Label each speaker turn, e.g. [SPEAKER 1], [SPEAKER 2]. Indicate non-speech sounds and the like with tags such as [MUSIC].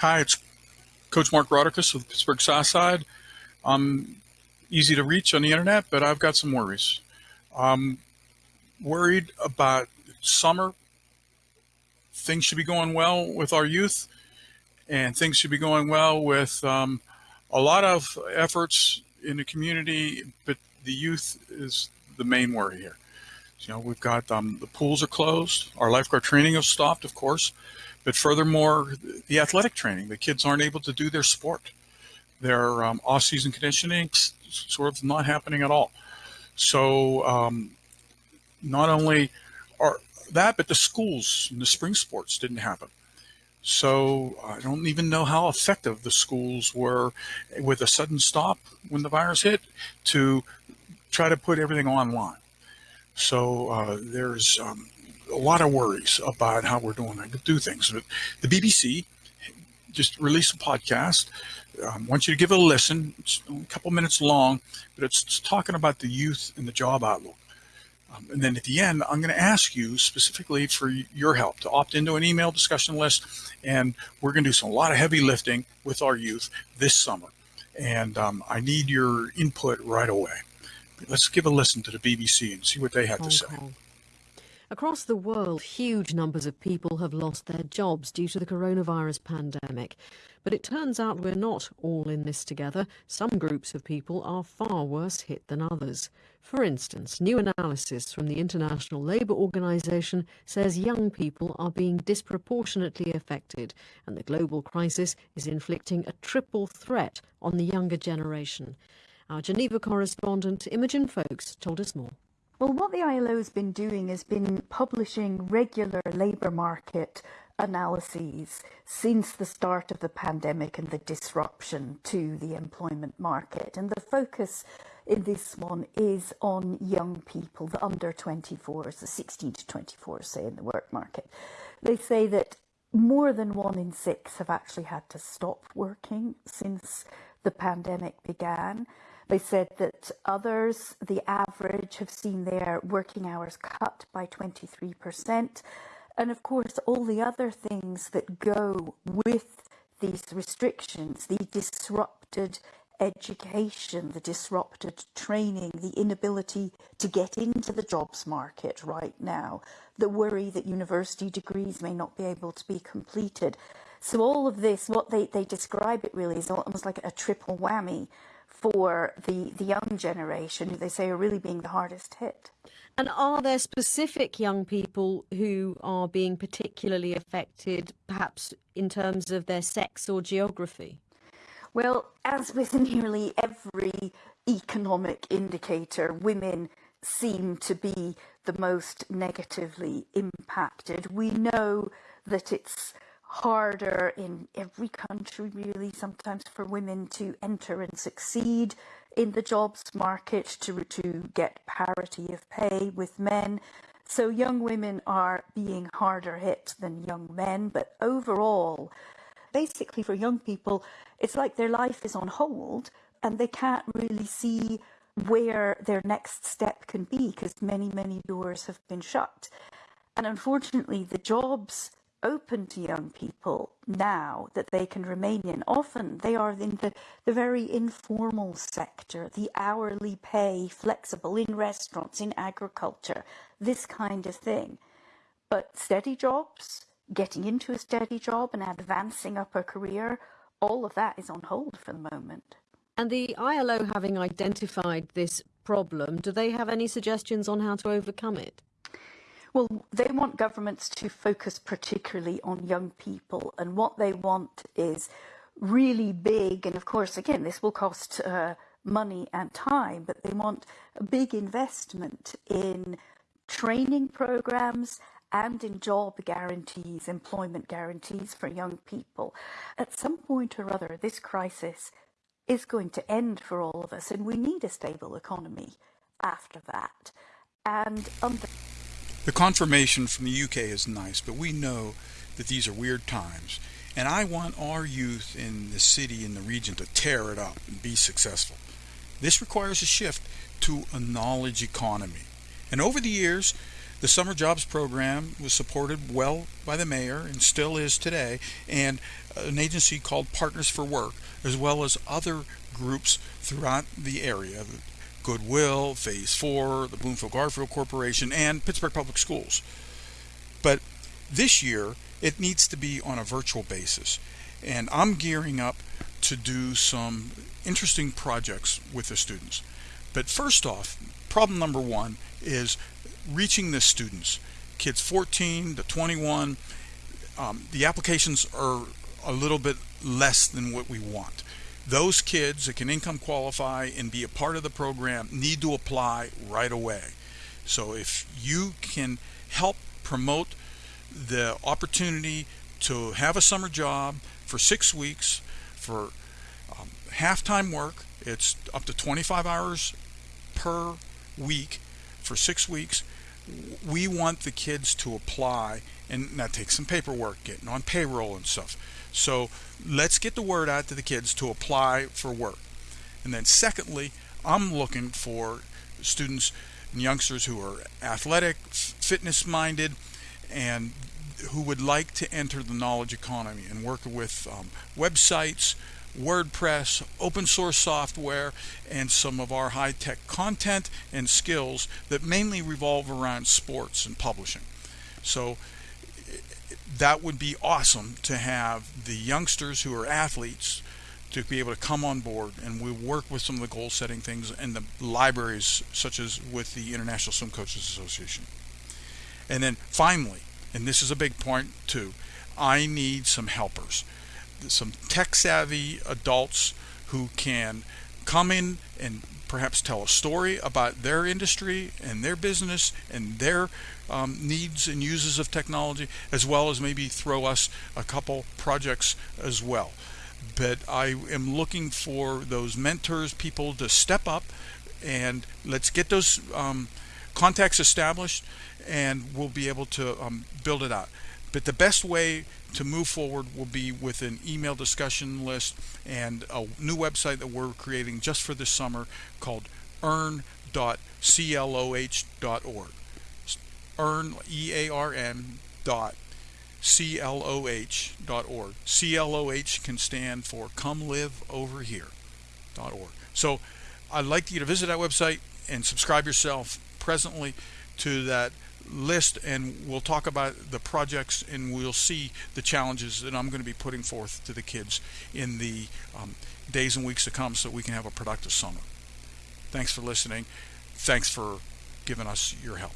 [SPEAKER 1] Hi, it's Coach Mark Rauterkus with Pittsburgh Southside. I'm easy to reach on the internet, but I've got some worries. I'm worried about summer. Things should be going well with our youth, and things should be going well with um, a lot of efforts in the community, but the youth is the main worry here. You know, we've got um, the pools are closed. Our lifeguard training has stopped, of course, but furthermore, the athletic training. The kids aren't able to do their sport. Their um, off-season conditioning sort of not happening at all. So um, not only are that, but the schools and the spring sports didn't happen. So I don't even know how effective the schools were with a sudden stop when the virus hit to try to put everything online. So uh, there's um, a lot of worries about how we're doing do things. But the BBC just released a podcast. Um, I want you to give it a listen. It's a couple minutes long, but it's, it's talking about the youth and the job outlook. Um, and then at the end, I'm going to ask you specifically for your help to opt into an email discussion list. And we're going to do some, a lot of heavy lifting with our youth this summer. And um, I need your input right away. Let's give a listen to the BBC and see what they have Hong to say.
[SPEAKER 2] Across the world, huge numbers of people have lost their jobs due to the coronavirus pandemic. But it turns out we're not all in this together. Some groups of people are far worse hit than others. For instance, new analysis from the International Labour Organization says young people are being disproportionately affected, and the global crisis is inflicting a triple threat on the younger generation. Our Geneva correspondent Imogen Foulkes told us more.
[SPEAKER 3] Well, what the ILO has been doing has been publishing regular labour market analyses since the start of the pandemic and the disruption to the employment market. And the focus in this one is on young people, the under 24s, the 16 to 24, say, in the work market. They say that more than one in six have actually had to stop working since the pandemic began. They said that others, the average, have seen their working hours cut by 23%. And of course, all the other things that go with these restrictions, the disrupted education, the disrupted training, the inability to get into the jobs market right now, the worry that university degrees may not be able to be completed. So all of this, what they, they describe it really is almost like a triple whammy for the, the young generation who they say are really being the hardest hit.
[SPEAKER 2] And are there specific young people who are being particularly affected, perhaps in terms of their sex or geography?
[SPEAKER 3] Well, as with [LAUGHS] nearly every economic indicator, women seem to be the most negatively impacted. We know that it's harder in every country really sometimes for women to enter and succeed in the jobs market to, to get parity of pay with men. So young women are being harder hit than young men, but overall, basically for young people, it's like their life is on hold and they can't really see where their next step can be because many, many doors have been shut. And unfortunately, the jobs open to young people now that they can remain in. Often they are in the, the very informal sector, the hourly pay, flexible in restaurants, in agriculture, this kind of thing. But steady jobs, getting into a steady job and advancing up a career, all of that is on hold for the moment.
[SPEAKER 2] And the ILO having identified this problem, do they have any suggestions on how to overcome it?
[SPEAKER 3] Well, they want governments to focus particularly on young people, and what they want is really big. And of course, again, this will cost uh, money and time, but they want a big investment in training programs and in job guarantees, employment guarantees for young people. At some point or other, this crisis is going to end for all of us, and we need a stable economy after that. And under
[SPEAKER 1] the confirmation from the UK is nice, but we know that these are weird times. And I want our youth in the city and the region to tear it up and be successful. This requires a shift to a knowledge economy. And over the years, The summer jobs program was supported well by the mayor and still is today, and an agency called Partners for Work, as well as other groups throughout the area Goodwill, Phase 4, the Bloomfield Garfield Corporation, and Pittsburgh Public Schools. But this year, it needs to be on a virtual basis. And I'm gearing up to do some interesting projects with the students. But first off, problem number one is reaching the students. Kids 14 to 21, um, the applications are a little bit less than what we want. Those kids that can income qualify and be a part of the program need to apply right away. So if you can help promote the opportunity to have a summer job for six weeks for um, half-time work, it's up to 25 hours per week for six weeks. We want the kids to apply, and that takes some paperwork, getting on payroll and stuff. So let's get the word out to the kids to apply for work. And then, secondly, I'm looking for students and youngsters who are athletic, fitness minded, and who would like to enter the knowledge economy and work with um, websites, WordPress, open source software, and some of our high tech content and skills that mainly revolve around sports and publishing. So that would be awesome to have the youngsters who are athletes to be able to come on board and we work with some of the goal setting things in the libraries such as with the International Swim Coaches Association. And then finally, and this is a big point too, I need some helpers some tech savvy adults who can come in and perhaps tell a story about their industry and their business and their um, needs and uses of technology, as well as maybe throw us a couple projects as well. But I am looking for those mentors, people to step up and let's get those um, contacts established and we'll be able to um, build it out. But the best way to move forward will be with an email discussion list and a new website that we're creating just for this summer called earn.cloh.org. Earn, E-A-R-N dot. C-L-O-H can stand for Come Live Over Here. .org. So I'd like you to visit that website and subscribe yourself presently to that list and we'll talk about the projects and we'll see the challenges that I'm going to be putting forth to the kids in the um, days and weeks to come so we can have a productive summer. Thanks for listening. Thanks for giving us your help.